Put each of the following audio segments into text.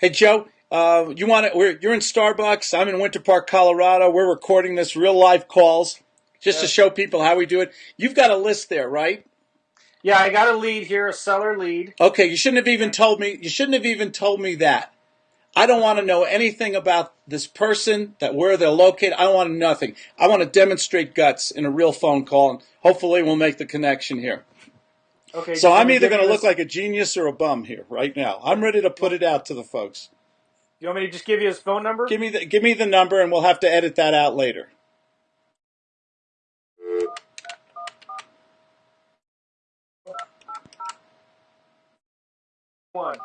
Hey, Joe, uh, you want to? We're, you're in Starbucks. I'm in Winter Park, Colorado. We're recording this real live calls just to show people how we do it. You've got a list there, right? Yeah, I got a lead here, a seller lead. Okay, you shouldn't have even told me. You shouldn't have even told me that. I don't want to know anything about this person, that where they're located. I want nothing. I want to demonstrate guts in a real phone call, and hopefully we'll make the connection here. Okay. So I'm either going to look this- like a genius or a bum here right now. I'm ready to put it out to the folks. You want me to just give you his phone number? Give me the give me the number, and we'll have to edit that out later. One.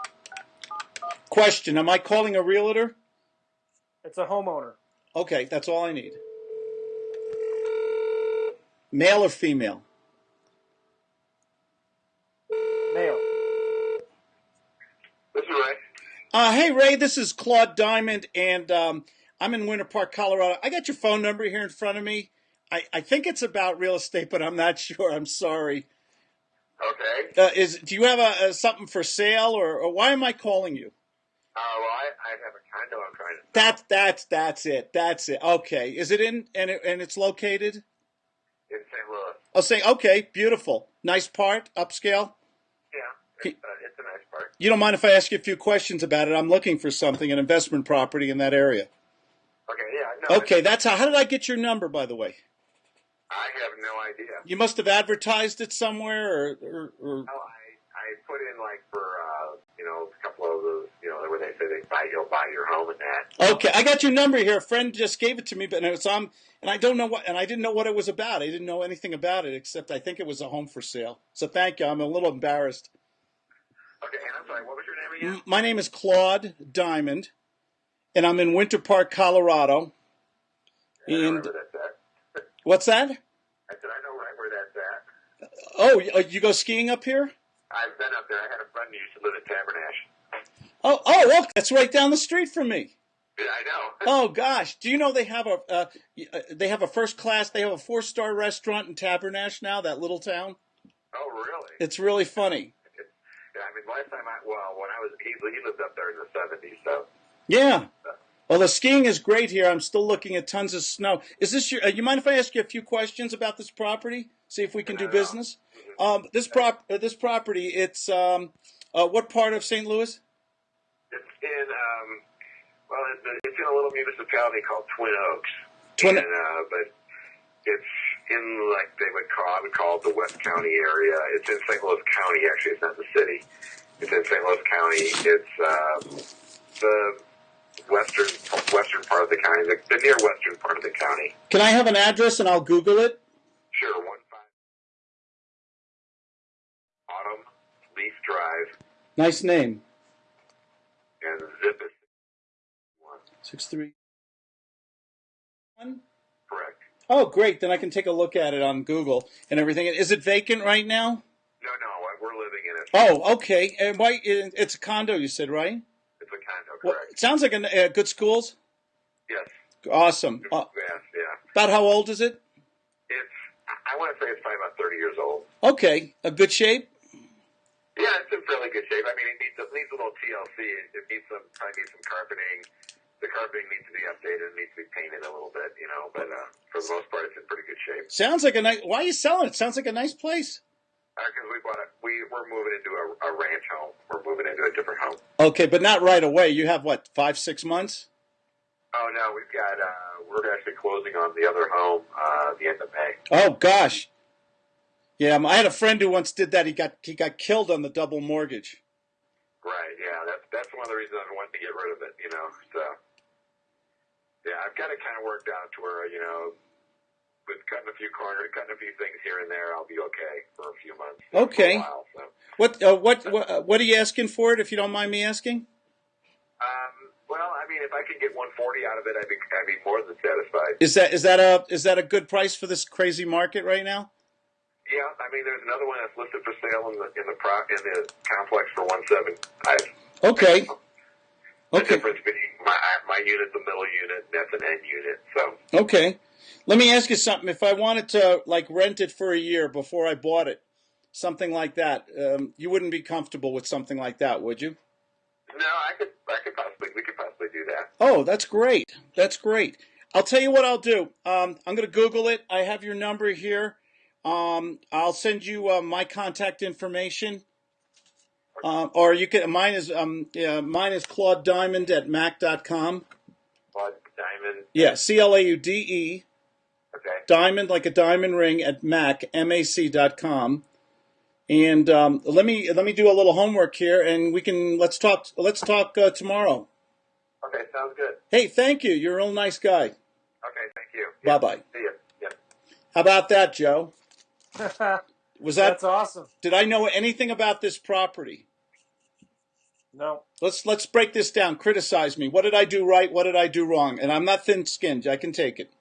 Question: Am I calling a realtor? It's a homeowner. Okay, that's all I need. Male or female? Male. This is Ray. Uh, hey Ray, this is Claude Diamond, and um, I'm in Winter Park, Colorado. I got your phone number here in front of me. I, I think it's about real estate, but I'm not sure. I'm sorry. Okay. Uh, is do you have a, a something for sale, or, or why am I calling you? Uh, well, I, I have a condo I'm trying to sell. That's that's that's it. That's it. Okay, is it in and it, and it's located? in St. Louis. I'll say okay, beautiful, nice part, upscale. It's, it's a nice part. You don't mind if I ask you a few questions about it? I'm looking for something, an investment property in that area. Okay, yeah, no. Okay, that's how. How did I get your number, by the way? I have no idea. You must have advertised it somewhere, or, or, or Oh, I, I put in like for, uh, you know, a couple of those, you know, where they say they buy, you'll buy your home and that. okay, I got your number here. A friend just gave it to me, but it's on, and I don't know what, and I didn't know what it was about. I didn't know anything about it except I think it was a home for sale. So thank you. I'm a little embarrassed. Okay, and I'm sorry, what was your name again? M- My name is Claude Diamond, and I'm in Winter Park, Colorado. Know And right where that's at. what's that? I said, I know right where that's at. Oh, you- uh, go skiing up here? I've been up there. I had a friend who used to live at Tabernash. Oh, oh, look, that's right down the street from me. Yeah, I know. Oh gosh, do you know they have a uh, uh, they have a first class they have a four star restaurant in Tabernash now that little town. Oh, really? It's really funny. I mean, last time I, well, when I was, he, he lived up there in the 70s, so. Yeah. Well, the skiing is great here. I'm still looking at tons of snow. Is this your? Uh, you mind if I ask you a few questions about this property? See if we can do no. business. Um, this prop uh, this property. It's um, uh, what part of St. Louis? It's in, um, well, it's, it's in a little municipality called Twin Oaks. Twin- And, uh, but it's in, like, they would call, I would call it the West County area. It's in St. Louis County, actually. It's not the city. It's in St. Louis County. It's, uh, the western, western part of the county, the, the near western part of the county. Can I have an address and I'll Google it? Sure, one five. Autumn Leaf Drive Nice name. and zip is one. Six three. One. Oh, great. Then I can take a look at it on Google and everything. Is it vacant right now? No, no, we're living in it. Oh, okay. And why? It's a condo, you said, right? It's a condo, Well, correct? it sounds like a uh, good schools. yes. Awesome. Uh, yeah. about how old is it? It's, I- want to say it's probably about 30 years old. Okay, a good shape. Yeah, it's in fairly good shape. I mean, it needs, it needs a little TLC. It, it needs some, probably needs some carpeting. The carpeting needs to be updated. It needs to be painted a little bit, you know, but, uh, for the most part, it's in pretty good shape. Sounds like a nice. Why are you selling it? Sounds like a nice place. Because we bought it, we, we're moving into a, a ranch home. We're moving into a different home. Okay, but not right away. You have what? Five, six months. Oh, no, we've got, uh, we're actually closing on the other home, uh, the end of May. Oh gosh. Yeah, I had a friend who once did that. He got he got killed on the double mortgage. Right. Yeah. That's that's one of the reasons I wanted to get rid of it. You know. So. Yeah, I've got it kind of worked out to where you know, with cutting a few corners, cutting a few things here and there, I'll be okay for a few months. Okay. While, so. What uh, what what, uh, what are you asking for it? If you don't mind me asking. Um. Well, I mean, if I could get 140 out of it, I'd be I'd be more than satisfied. Is that is that a is that a good price for this crazy market right now? Yeah. I mean, there's another one that's listed for sale in the in the pro, in the complex for 175. Okay. The Okay. difference being my my unit, the middle unit, that's an end unit. So. Okay. Let me ask you something. If I wanted to like rent it for a year before I bought it, something like that, um, you wouldn't be comfortable with something like that, would you? No, I could, I could possibly, we could possibly do that. Oh, that's great. That's great. I'll tell you what I'll do. Um, I'm going to Google it. I have your number here. Um, I'll send you uh, my contact information. Um, or you can. Mine is um, yeah, mine is Claude Diamond at mac.com. Claude Diamond. Yeah, C L A U D E Okay. diamond like a diamond ring at mac mac.com. And um, let me let me do a little homework here, and we can let's talk let's talk uh, tomorrow. Okay, sounds good. Hey, thank you. You're a real nice guy. Okay, thank you. Bye bye. See you. Yep. How about that, Joe? Was that That's awesome. Did I know anything about this property? No. Let's let's break this down. Criticize me. What did I do right? What did I do wrong? And I'm not thin-skinned. I can take it.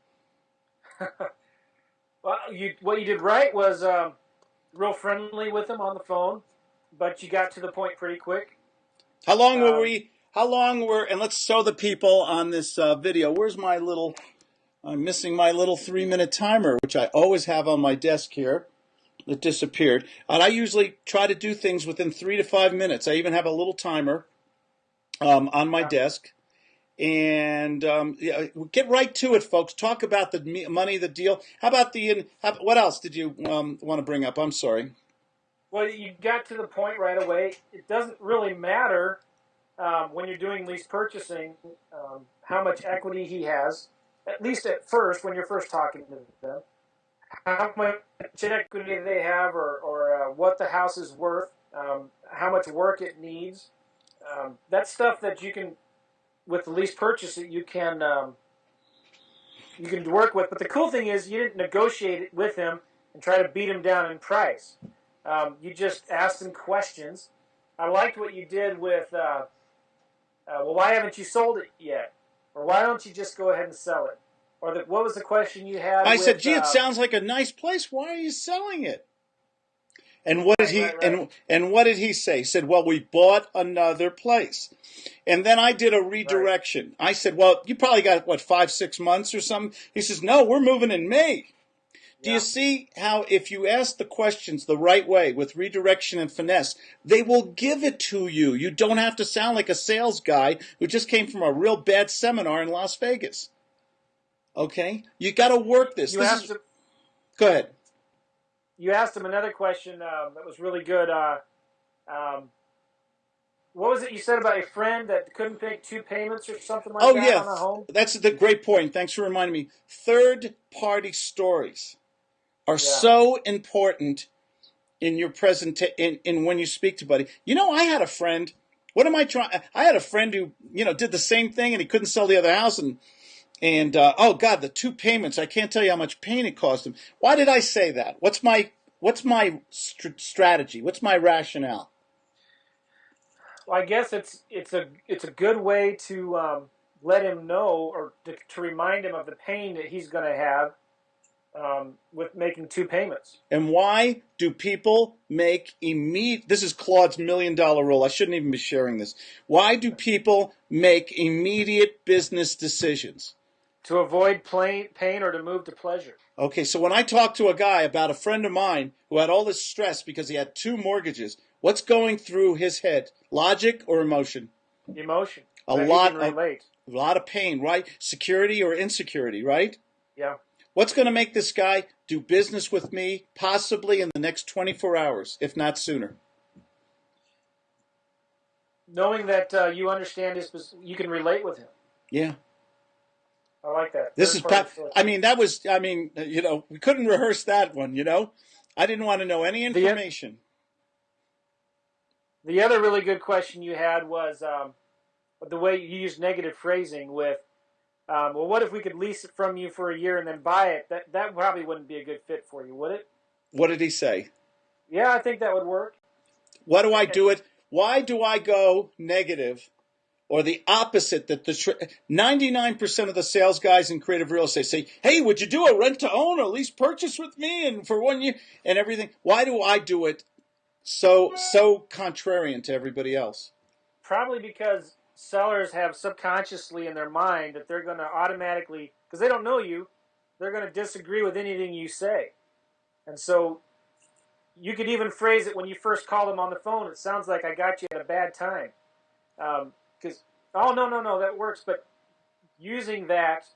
Well, you what you did right was um, real friendly with him on the phone, but you got to the point pretty quick. How long were Um, we? How long were? And let's show the people on this uh, video. Where's my little? I'm missing my little three-minute timer, which I always have on my desk here. It disappeared. And I usually try to do things within three to five minutes. I even have a little timer um, on my desk. And um, yeah, get right to it, folks. Talk about the money, the deal. How about the? How, what else did you um, want to bring up? I'm sorry. Well, you got to the point right away. It doesn't really matter um, when you're doing lease purchasing um, how much equity he has. At least at first, when you're first talking to them, how much equity they have, or, or uh, what the house is worth, um, how much work it needs. Um, that's stuff that you can, with the lease purchase, that you can um, you can work with. But the cool thing is, you didn't negotiate it with him and try to beat him down in price. Um, you just asked him questions. I liked what you did with, uh, uh, well, why haven't you sold it yet? Or why don't you just go ahead and sell it? Or the, what was the question you had? I with, said, "Gee, uh, it sounds like a nice place. Why are you selling it?" And what did he Right, right, right. and and what did he say? He said, "Well, we bought another place." And then I did a redirection. I said, "Well, you probably got what five, six months or something." He says, "No, we're moving in May." Do you see how if you ask the questions the right way with redirection and finesse, they will give it to you. You don't have to sound like a sales guy who just came from a real bad seminar in Las Vegas. Okay? You got to work this. you This asked is, him, go ahead. you asked him another question um, that was really good. Uh, um, what was it you said about a friend that couldn't make two payments or something like Oh that yeah, on a home? that's the great point. Thanks for reminding me. Third party stories are Yeah. so important in your present in, in when you speak to buddy. You know, I had a friend. What am I trying? I had a friend who you know did the same thing and he couldn't sell the other house and and uh, oh god, the two payments. I can't tell you how much pain it cost him. Why did I say that? What's my what's my str- strategy? What's my rationale? Well, I guess it's it's a it's a good way to um, let him know or to, to remind him of the pain that he's going to have um, with making two payments. And why do people make immediate? This is Claude's million dollar rule. I shouldn't even be sharing this. Why do people make immediate business decisions? To avoid plain, pain or to move to pleasure. Okay, so when I talk to a guy about a friend of mine who had all this stress because he had two mortgages, what's going through his head? Logic or emotion? Emotion. A lot of-. A lot of pain, right? Security or insecurity, right? Yeah. What's going to make this guy do business with me possibly in the next 24 hours, if not sooner? Knowing that uh, you understand his, you can relate with him. Yeah. I like that. This is, Third party pa- I mean, that was, I mean, you know, we couldn't rehearse that one, you know? I didn't want to know any information. The other really good question you had was um, the way you used negative phrasing with, um, well, what if we could lease it from you for a year and then buy it? That that probably wouldn't be a good fit for you, would it? What did he say? Yeah, I think that would work. Why do I do it? Why do I go negative or the opposite that the tr- 99% of the sales guys in creative real estate say, "Hey, would you do a rent to own or lease purchase with me and for one year and everything?" Why do I do it so so contrarian to everybody else? Probably because sellers have subconsciously in their mind that they're going to automatically, because they don't know you, they're going to disagree with anything you say. And so you could even phrase it when you first call them on the phone. It sounds like I got you at a bad time. Um, Because oh no no no that works, but using that,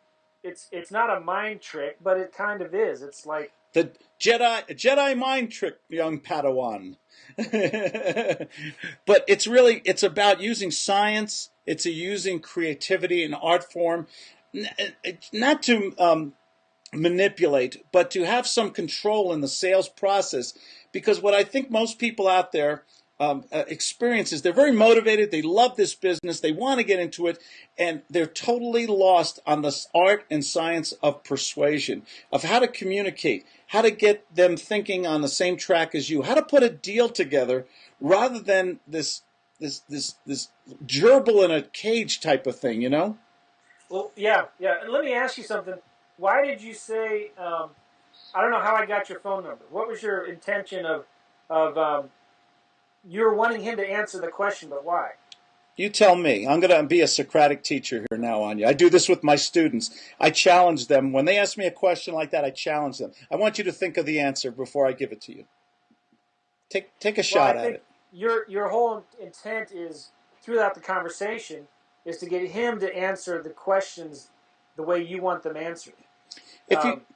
it's it's not a mind trick, but it kind of is. It's like The Jedi Jedi mind trick, young Padawan. but it's really it's about using science. It's using creativity and art form, not to um, manipulate, but to have some control in the sales process. Because what I think most people out there um, uh, experience they're very motivated, they love this business, they want to get into it, and they're totally lost on the art and science of persuasion, of how to communicate, how to get them thinking on the same track as you, how to put a deal together rather than this this this this gerbil in a cage type of thing, you know? well yeah yeah. And let me ask you something. Why did you say? Um, I don't know how I got your phone number. What was your intention of of um, you were wanting him to answer the question, but why? You tell me. I'm going to be a Socratic teacher here now on you. I do this with my students. I challenge them. When they ask me a question like that, I challenge them. I want you to think of the answer before I give it to you. Take, take a Well, shot I at think it. your your whole intent is throughout the conversation is to get him to answer the questions the way you want them answered. If you, Um,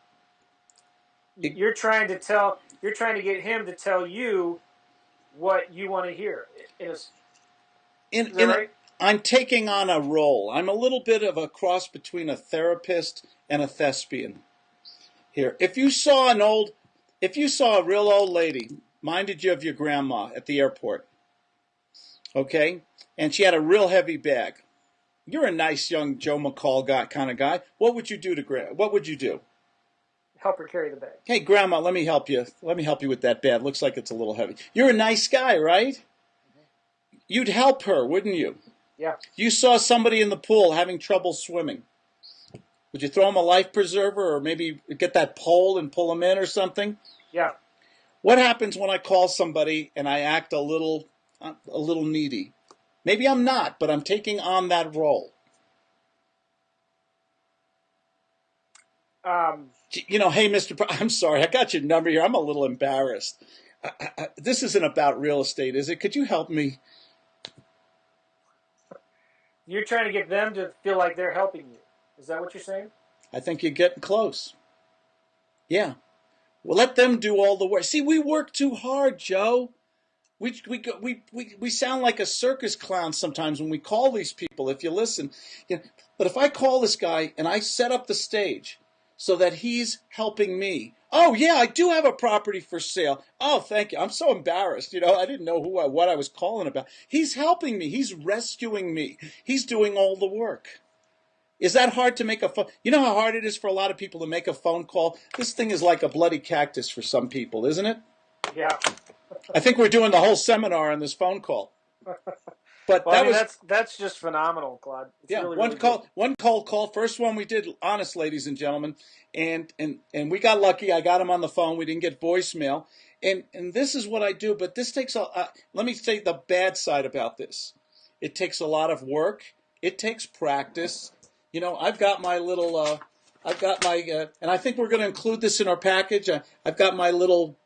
you're trying to tell you're trying to get him to tell you what you want to hear. In is in, that in, right? I'm taking on a role. I'm a little bit of a cross between a therapist and a thespian. Here, if you saw an old, if you saw a real old lady, minded you of your grandma at the airport, okay, and she had a real heavy bag. You're a nice young Joe McCall guy kind of guy. What would you do to gra- What would you do? Help her carry the bag. Hey, grandma, let me help you. Let me help you with that bag. Looks like it's a little heavy. You're a nice guy, right? You'd help her, wouldn't you? Yeah. You saw somebody in the pool having trouble swimming. Would you throw him a life preserver or maybe get that pole and pull him in or something? Yeah. What happens when I call somebody and I act a little uh, a little needy? Maybe I'm not, but I'm taking on that role. Um, You know, hey, Mr. Pro- I'm sorry, I got your number here. I'm a little embarrassed. I, I, this isn't about real estate, is it? Could you help me? you're trying to get them to feel like they're helping you. Is that what you're saying? I think you're getting close. Yeah. Well, let them do all the work. See, we work too hard, Joe. We, we, we, we, we sound like a circus clown sometimes when we call these people, if you listen. You know, but if I call this guy and I set up the stage so that he's helping me, oh, yeah, I do have a property for sale. Oh, thank you. I'm so embarrassed. You know, I didn't know who I, what I was calling about. He's helping me. He's rescuing me. He's doing all the work. Is that hard to make a phone? You know how hard it is for a lot of people to make a phone call? This thing is like a bloody cactus for some people, isn't it? Yeah. I think we're doing the whole seminar on this phone call. But Well, I that mean, was that's that's just phenomenal, Claude. It's yeah, really, one really call, good. one cold call. First one we did, honest, ladies and gentlemen, and and and we got lucky. I got him on the phone. We didn't get voicemail, and and this is what I do. But this takes a. Uh, let me say the bad side about this. It takes a lot of work. It takes practice. You know, I've got my little. Uh, I've got my, uh, and I think we're going to include this in our package. I, I've got my little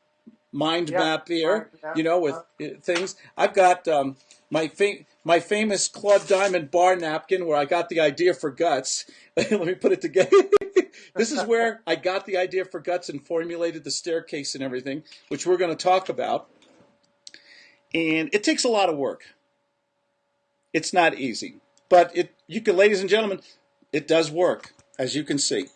mind Yeah, map here, you know, with things. I've got um, my fa- my famous Claude Diamond bar napkin where I got the idea for guts. Let me put it together. this is where I got the idea for guts and formulated the staircase and everything, which we're going to talk about. And it takes a lot of work. It's not easy, but it you can, ladies and gentlemen, it does work, as you can see.